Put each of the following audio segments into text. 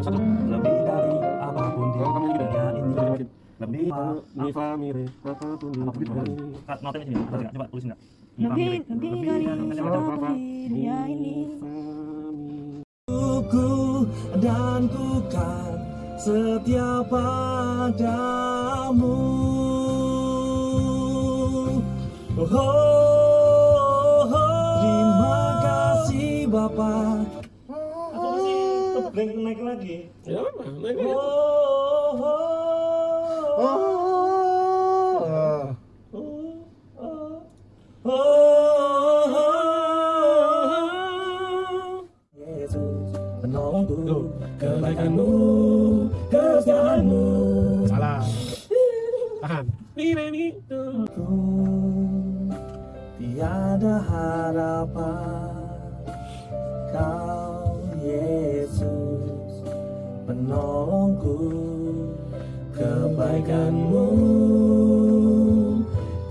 Satu. Lebih dari apa pun di dunia ini Lebih Lebih fa- mi fa mi re apa pun di Apa dunia ini. Notanya sini, coba tulis enggak? Lebih lebih dari apa pun di dunia ini. Ku dan ku kan setia padamu kebleng naik lagi Ya apa? Naik lagi. oh, oh, oh. Oh. Yesus menolongku kebaikanmu kesetiaanmu Salah. Tahan. Ini ini. Tiada harapan Kau penolongku kebaikanmu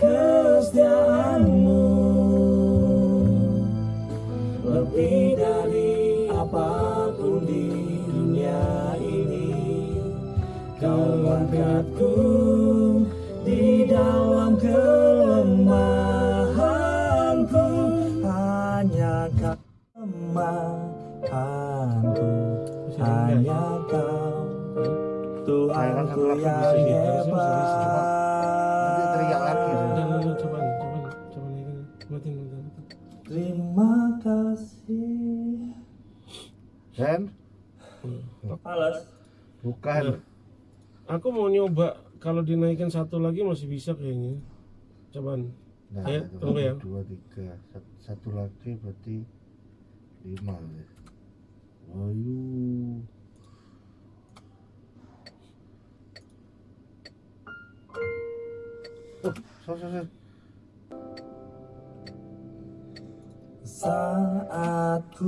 kesetiaanmu. Lebih dari apa pun di dunia ini kau angkatku di dalam kelemahanku. Hanya kau lemahkanku hanya kau Tuhanku yang Nanti teriak lagi. Udah, hebat terima kasih Sen, Alas bukan. Aku mau nyoba kalau dinaikin satu lagi masih bisa kayaknya. Coba. Nah, Ya, satu, tunggu ya. Dua, tiga. Satu, satu lagi berarti lima. ya. Ayo. Oh, saat ku.